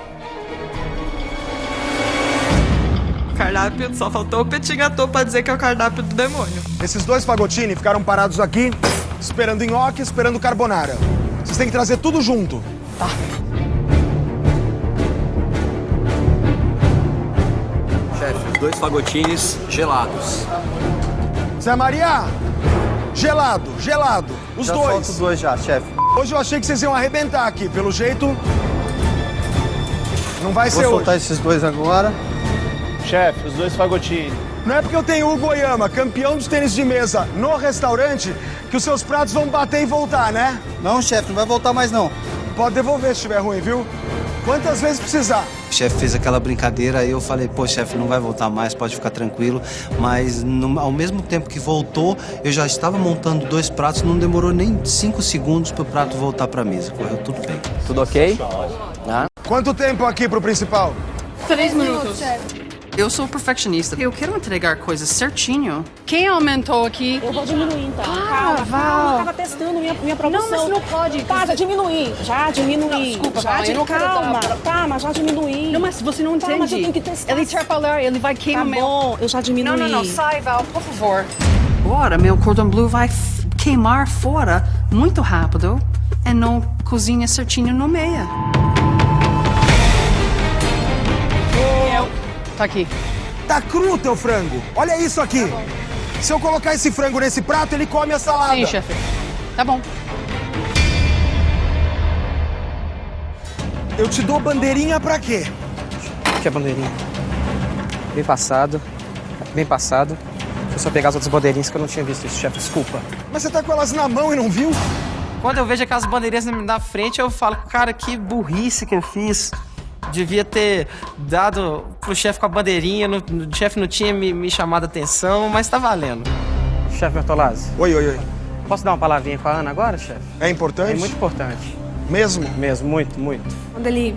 Cardápio, só faltou o petit gâteau pra dizer que é o cardápio do demônio. Esses dois fagotini ficaram parados aqui, esperando nhoque, esperando carbonara. Vocês têm que trazer tudo junto. Tá. Dois Fagotines gelados. Zé Maria, gelado, gelado. Os Já dois. os dois já, chefe. Hoje eu achei que vocês iam arrebentar aqui. Pelo jeito, não vai Vou ser soltar hoje. esses dois agora. Chefe, os dois fagotini. Não é porque eu tenho o Hugo Oyama, campeão dos tênis de mesa, no restaurante, que os seus pratos vão bater e voltar, né? Não, chefe, não vai voltar mais não. Pode devolver se estiver ruim, viu? Quantas vezes precisar. O chefe fez aquela brincadeira, aí eu falei, pô, chefe, não vai voltar mais, pode ficar tranquilo. Mas no- ao mesmo tempo que voltou, eu já estava montando dois pratos, não demorou nem cinco segundos para o prato voltar para a mesa. Correu tudo bem. Tudo ok? Ah. Quanto tempo aqui pro principal? Três minutos. Eu sou perfeccionista. Eu quero entregar coisas certinho. Quem aumentou aqui? Eu vou diminuir então. Para, calma, Val. eu tava testando minha, minha produção. Não, mas não pode. Tá, já diminui. Já diminui. Não, desculpa, já Val, eu não quero Calma, dar- calma, já diminui. Não, mas você não Tá, entende. mas eu tenho que testar. Ele atrapalhar, ele vai queimar Tá meu... bom, eu já diminui. Não, não, não, sai, Val, por favor. Agora, meu cordão blue vai queimar fora muito rápido e não cozinha certinho no meio. Tá aqui. Tá cru o teu frango. Olha isso aqui. Se eu colocar esse frango nesse prato, ele come a salada. Sim, chefe. Tá bom. Eu te dou bandeirinha pra quê? Que é bandeirinha? Bem passado. Bem passado. Deixa eu só pegar as outras bandeirinhas que eu não tinha visto isso, chefe. Desculpa. Mas você tá com elas na mão e não viu? Quando eu vejo aquelas bandeirinhas na frente, eu falo, cara, que burrice que eu fiz. Devia ter dado pro chefe com a bandeirinha, no- o chefe não tinha me, me chamado a atenção, mas tá valendo. Chefe Bertolazzi. Oi, oi, oi. Posso dar uma palavrinha com a Ana agora, chefe? É importante? É muito importante. Mesmo? Mesmo, muito, muito. Quando ele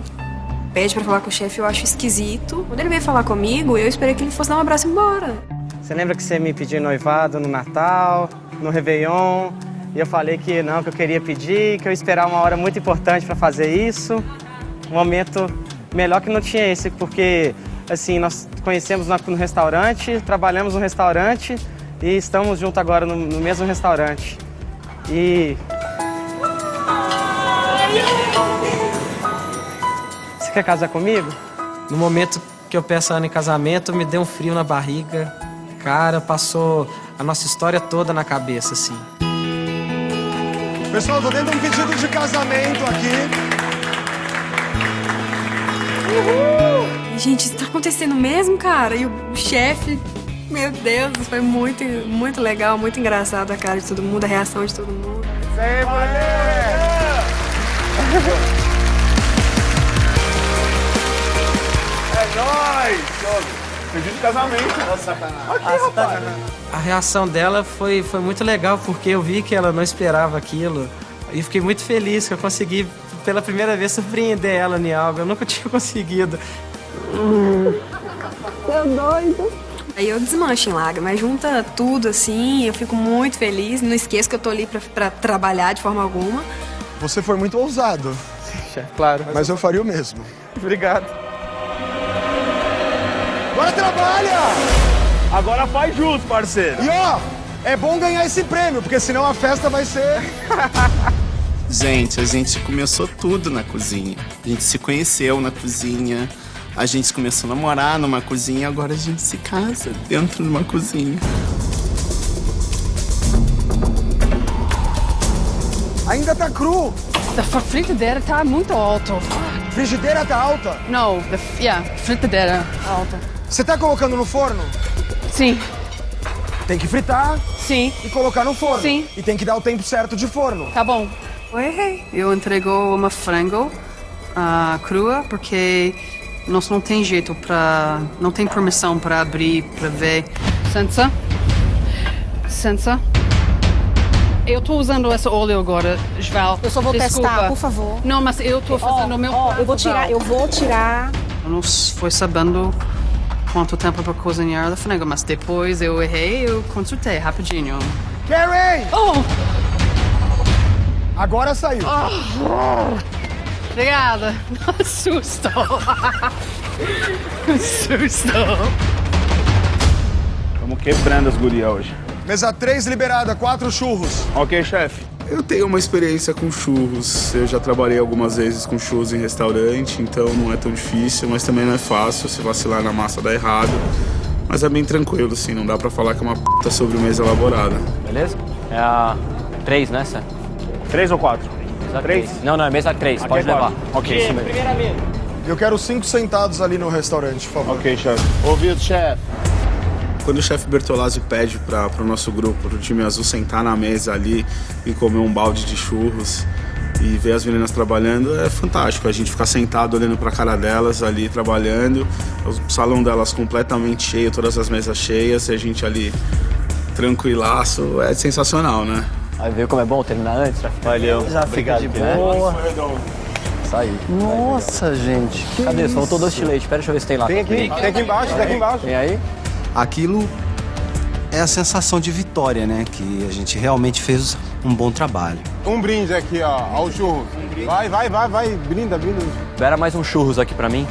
pede pra falar com o chefe, eu acho esquisito. Quando ele veio falar comigo, eu esperei que ele fosse dar um abraço e ir embora. Você lembra que você me pediu noivado no Natal, no Réveillon? E eu falei que não, que eu queria pedir, que eu ia esperar uma hora muito importante pra fazer isso. Um momento melhor que não tinha esse, porque assim, nós conhecemos no restaurante, trabalhamos no restaurante e estamos juntos agora no, no mesmo restaurante. E. Você quer casar comigo? No momento que eu peço a Ana em casamento, me deu um frio na barriga. Cara, passou a nossa história toda na cabeça, assim. Pessoal, tô dando um pedido de casamento aqui. Gente, isso tá acontecendo mesmo, cara? E o chefe, meu Deus, foi muito, muito legal, muito engraçado a cara de todo mundo, a reação de todo mundo. É nóis! Pedido de casamento. Aqui, rapaz. A reação dela foi, foi muito legal, porque eu vi que ela não esperava aquilo. E fiquei muito feliz que eu consegui, pela primeira vez, surpreender ela em algo. Eu nunca tinha conseguido. Tô doido. Aí eu desmancho em lágrimas, junta tudo assim, eu fico muito feliz. Não esqueço que eu tô ali pra, pra trabalhar de forma alguma. Você foi muito ousado. Chefe, claro. Mas eu faria o mesmo. Obrigado. Agora trabalha! Agora faz jus, parceiro. E ó, é bom ganhar esse prêmio, porque senão a festa vai ser. Gente, a gente começou tudo na cozinha. A gente se conheceu na cozinha. A gente começou a namorar numa cozinha, agora a gente se casa dentro de uma cozinha. Ainda tá cru. A fritadeira tá muito alto. Frigideira tá alta? Não, the, yeah, fritadeira alta. Você tá colocando no forno? Sim. Tem que fritar. Sim. E colocar no forno. Sim. E tem que dar o tempo certo de forno. Tá bom. Eu errei. Eu entregou uma frango uh, crua porque nós não tem jeito para, não tem permissão para abrir, para ver. Licença. Licença. Eu tô usando esse óleo agora, Val. Eu só vou Desculpa. testar, por favor. Não, mas eu tô fazendo o meu Ó, prato, eu vou tirar, Val. eu vou tirar. Eu não foi sabendo quanto tempo para cozinhar a frango, mas depois eu errei, eu consultei rapidinho. Karen! Oh! Agora saiu. Obrigada. Susto. Susto. Estamos quebrando as gurias hoje. Mesa 3 liberada, quatro churros. Ok, chefe. Eu tenho uma experiência com churros. Eu já trabalhei algumas vezes com churros em restaurante, então não é tão difícil, mas também não é fácil. Se vacilar na massa dá errado. Mas é bem tranquilo, assim, não dá pra falar que é uma puta sobremesa elaborada. Beleza? É a 3, né, Sam? Três ou quatro? Mesa Três? três. Não, não, é mesa 3, Aqui pode é levar. quatro. Ok, isso mesmo. Eu quero cinco sentados ali no restaurante, por favor. Ok, chefe. Ouvido, chefe. Quando o chefe Bertolazzi pede para o nosso grupo, pro time azul, sentar na mesa ali e comer um balde de churros e ver as meninas trabalhando, é fantástico. A gente ficar sentado olhando para a cara delas ali trabalhando, o salão delas completamente cheio, todas as mesas cheias, e a gente ali tranquilaço, é sensacional, né? Aí viu como é bom terminar antes? Já fica, Valeu. Já fica de boa. Saiu. Nossa, gente. Que Cadê? isso? Só faltou doce de leite. Pera, deixa eu ver se tem lá. Tem aqui, tem aqui embaixo, tem aqui embaixo. Tem aí? Aquilo é a sensação de vitória, né? Que a gente realmente fez um bom trabalho. Um brinde aqui, ó, ao churro. Vai, vai, vai, vai, brinda, brinda. Espera mais uns churros aqui pra mim.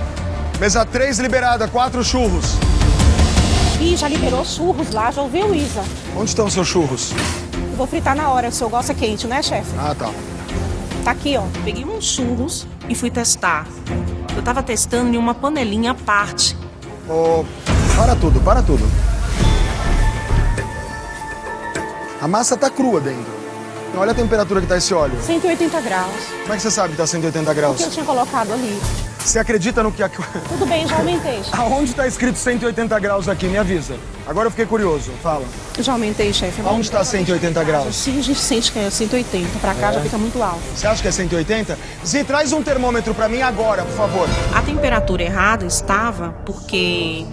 Mesa 3 liberada, quatro churros. Ih, já liberou churros lá, já ouviu, Isa? Onde estão seus churros? Eu vou fritar na hora, o seu gosta quente, né, chefe? Ah, tá. Tá aqui, ó. Peguei uns churros e fui testar. Eu tava testando em uma panelinha à parte. Ô, para tudo, para tudo. A massa tá crua dentro. Olha a temperatura que tá esse óleo. 180 graus. Como é que você sabe que tá 180 graus? Que eu tinha colocado ali. Você acredita no que... a- Tudo bem, já aumentei. chefe. Aonde tá escrito 180 graus aqui? Me avisa. Agora eu fiquei curioso. Fala. Eu já aumentei, chefe. eu Aonde aumentei. tá 180 graus? Sim, a gente sente que é 180. Pra cá É. já fica muito alto. Você acha que é 180? Zi, traz um termômetro pra mim agora, por favor. A temperatura errada estava porque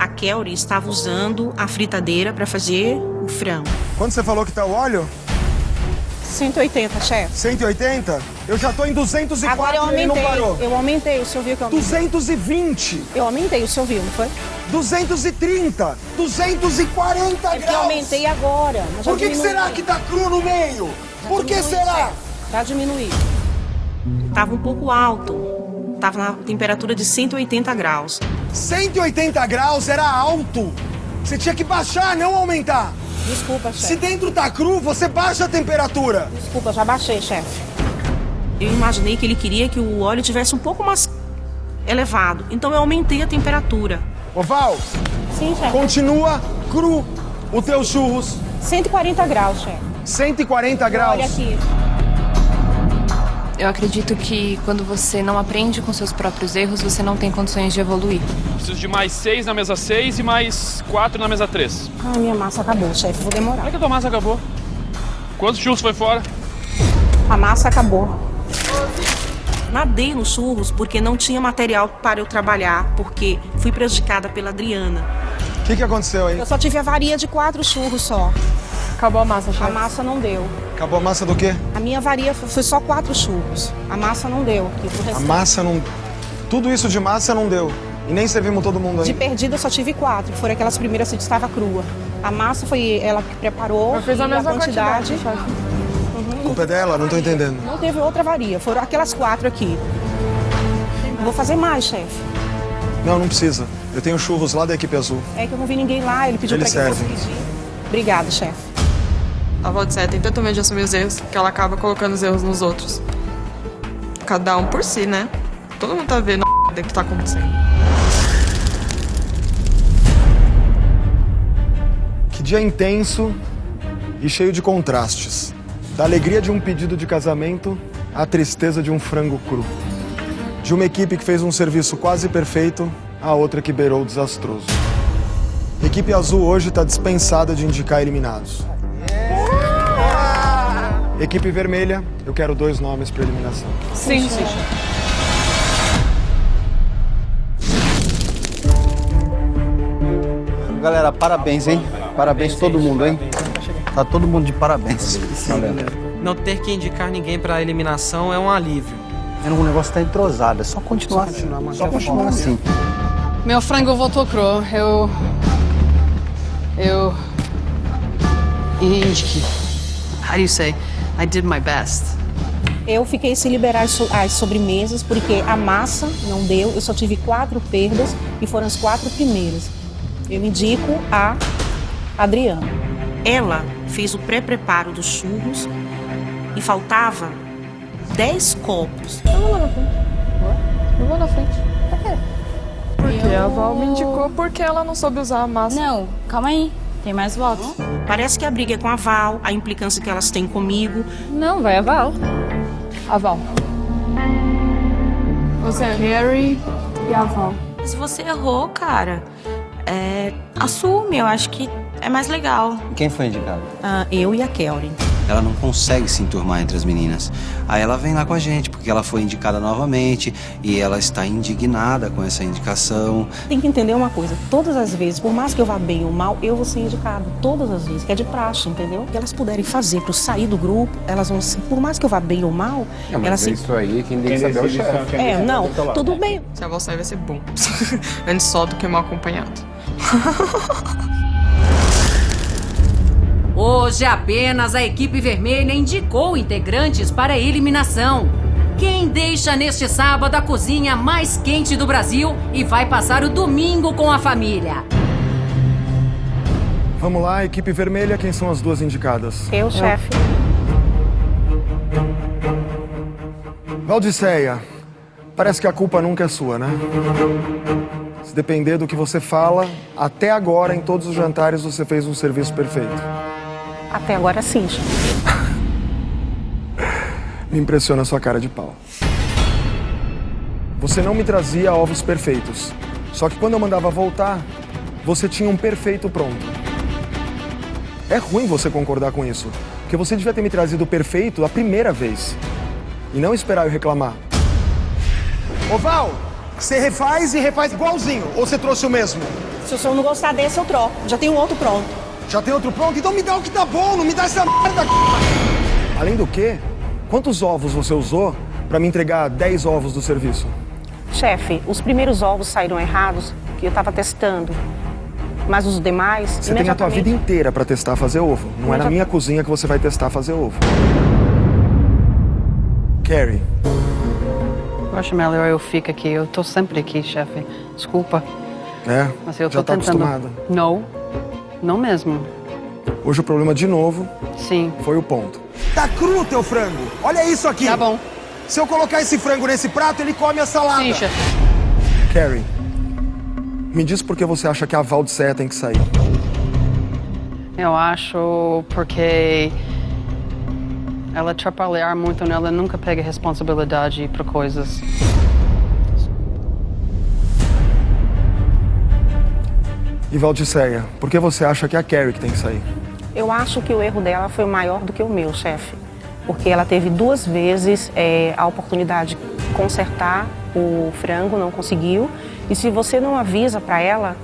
a Kelly estava usando a fritadeira para fazer o frango. Quando você falou que tá o óleo? 180, chefe. 180? Eu já tô em 204 Agora eu e ele não aumentei. parou. Eu aumentei, o senhor viu que eu aumentei? 220. Eu aumentei, o senhor viu, não foi? 230. 240 É porque eu graus. aumentei agora. Por que, que será que tá cru no meio? Por que será? chefe. Já diminuiu. Tava um pouco alto. Tava na temperatura de 180 graus. 180 graus era alto. Você tinha que baixar, não aumentar. Desculpa, chefe. Se dentro tá cru, você baixa a temperatura. Desculpa, já baixei, chefe. Eu imaginei que ele queria que o óleo tivesse um pouco mais elevado. Então eu aumentei a temperatura. Ô Val, Sim, chefe. continua cru o teu churros. 140 graus, chefe. 140 graus. Olha aqui. Eu acredito que quando você não aprende com seus próprios erros, você não tem condições de evoluir. Preciso de mais seis na mesa 6 e mais quatro na mesa 3. Ah, minha massa acabou, chefe. Vou demorar. Como é que a tua massa acabou? Quantos churros foi fora? A massa acabou. Nadei nos churros porque não tinha material para eu trabalhar, porque fui prejudicada pela Adriana. O que, que aconteceu aí? Eu só tive avaria de quatro churros só. Acabou a massa, chefe. A massa não deu. Acabou a massa do quê? A minha avaria foi só quatro churros. A massa não deu. A massa não. Tudo isso de massa não deu. E nem servimos todo mundo De aí. perdida eu só tive quatro, foram aquelas primeiras que estava crua. A massa foi ela que preparou Eu fiz a mesma quantidade. quantidade, chefe. A culpa é dela? Não tô entendendo. Não teve outra avaria, foram aquelas quatro aqui. Vou fazer mais, chefe. Não, não precisa. Eu tenho churros lá da equipe azul. É que eu não vi ninguém lá, ele pediu Eles pra que eu fosse pedir. Obrigada, chefe. A Valdicé tem tanto medo de assumir os erros que ela acaba colocando os erros nos outros. Cada um por si, né? Todo mundo tá vendo a que tá acontecendo. Que dia intenso e cheio de contrastes. Da alegria de um pedido de casamento à tristeza de um frango cru. De uma equipe que fez um serviço quase perfeito à outra que beirou o desastroso. Equipe azul hoje está dispensada de indicar eliminados. Equipe vermelha, eu quero dois nomes para eliminação. Sim, sim. Galera, parabéns, hein? Parabéns todo mundo, hein? Tá todo mundo de parabéns. Galera. Não ter que indicar ninguém pra eliminação é um alívio. O negócio tá entrosado, é só continuar assim. Só continuar assim. Meu frango voltou cru. Eu. Eu. Indique. How do you say? I did my best. Eu fiquei sem liberar as so- as sobremesas porque a massa não deu. Eu só tive quatro perdas e foram as quatro primeiras. Eu indico a Adriana. Ela fez o pré-preparo dos churros e faltava 10 copos. Eu vou lá na frente. Eu vou na frente. Por quê? Porque a Val me indicou porque ela não soube usar a massa. Não, calma aí. Tem mais votos. Parece que a briga é com a Val, a implicância que elas têm comigo. Não, vai a Val. A Val. Você é Harry e a Val. Se você errou, cara, é, assume. Eu acho que é mais legal. Quem foi indicado? Ah, eu e a Kelly. Ela não consegue se enturmar entre as meninas. Aí ela vem lá com a gente, porque ela foi indicada novamente e ela está indignada com essa indicação. Tem que entender uma coisa, todas as vezes, por mais que eu vá bem ou mal, eu vou ser indicada. Todas as vezes, que é de praxe, entendeu? O que elas puderem fazer para eu sair do grupo, elas vão ser, por mais que eu vá bem ou mal, Não, mas elas se... isso aí, quem tem que saber é o chefe. É, não, tudo bem. Se a Val sair, vai ser bom. Antes só do que mal acompanhado. Hoje apenas a equipe vermelha indicou integrantes para a eliminação. Quem deixa neste sábado a cozinha mais quente do Brasil e vai passar o domingo com a família? Vamos lá, equipe vermelha, quem são as duas indicadas? Eu, chefe. Valdiceia, parece que a culpa nunca é sua, né? Se depender do que você fala, até agora, em todos os jantares, você fez um serviço perfeito. Até agora sim. Me impressiona a sua cara de pau. Você não me trazia ovos perfeitos. Só que quando eu mandava voltar, você tinha um perfeito pronto. É ruim você concordar com isso. Porque você devia ter me trazido o perfeito a primeira vez. E não esperar eu reclamar. Ô Val, você refaz e refaz igualzinho. Ou você trouxe o mesmo? Se o senhor não gostar desse, eu troco. Já tem um outro pronto. Já tem outro pronto? Então me dá o que tá bom, não me dá essa merda. Além do que, quantos ovos você usou pra me entregar 10 ovos do serviço? Chefe, os primeiros ovos saíram errados, que eu tava testando. Mas os demais, Você tem a tua vida inteira pra testar fazer ovo. Não é na minha cozinha que você vai testar fazer ovo. Carrie, Eu acho melhor eu ficar aqui. Eu tô sempre aqui, chefe. Desculpa. é? Mas eu já tô tá tentando. acostumada. Não. Não mesmo. Hoje o problema de novo Sim. foi o ponto. Tá cru o teu frango. Olha isso aqui. Tá bom. Se eu colocar esse frango nesse prato, ele come a salada. Sim, chefe. Carrie, me diz por que você acha que a Val de Serra tem que sair. Eu acho porque ela atrapalhar muito nela nunca pega responsabilidade por coisas. E Valdiceia, por que você acha que é a Carrie que tem que sair? Eu acho que o erro dela foi maior do que o meu, chefe. Porque ela teve duas vezes é, a oportunidade de consertar o frango, não conseguiu. E se você não avisa para ela,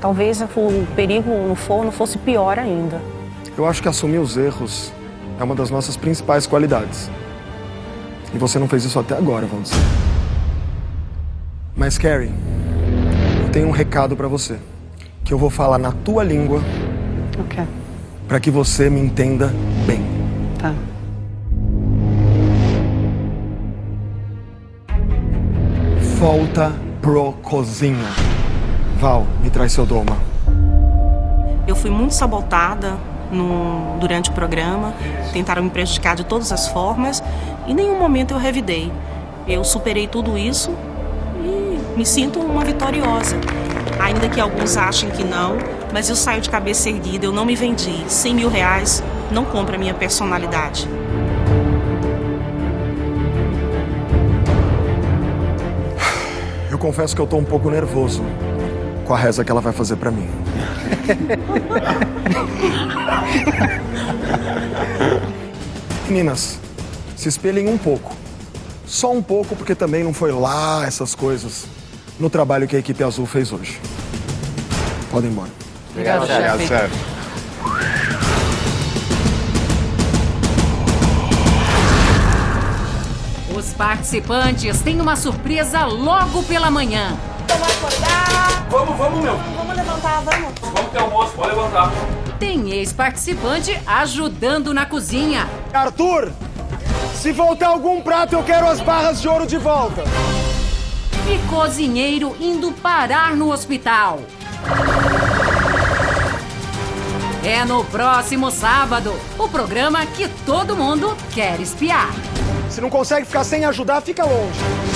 talvez o perigo no forno fosse pior ainda. Eu acho que assumir os erros é uma das nossas principais qualidades. E você não fez isso até agora, Valdiceia. Mas, Carrie, eu tenho um recado para você. Que eu vou falar na tua língua. Ok. Para que você me entenda bem. Tá. Volta pro cozinha. Val, me traz seu doma. Eu fui muito sabotada no, durante o programa, tentaram me prejudicar de todas as formas e em nenhum momento eu revidei. Eu superei tudo isso e me sinto uma vitoriosa. Ainda que alguns achem que não, mas eu saio de cabeça erguida, eu não me vendi. 100 mil reais não compra a minha personalidade. Eu confesso que eu tô um pouco nervoso com a reza que ela vai fazer para mim. Meninas, se espelhem um pouco. Só um pouco, porque também não foi lá essas coisas no trabalho que a equipe azul fez hoje. Podem ir embora. Obrigado, chefe. chefe. Os participantes têm uma surpresa logo pela manhã. Vamos acordar. Vamos, vamos, meu. Vamos levantar, vamos. Vamos ter almoço, pode levantar. Tem ex-participante ajudando na cozinha. Arthur, se voltar algum prato, eu quero as barras de ouro de volta. E cozinheiro indo parar no hospital. É no próximo sábado, o programa que todo mundo quer espiar. Se não consegue ficar sem ajudar, fica longe.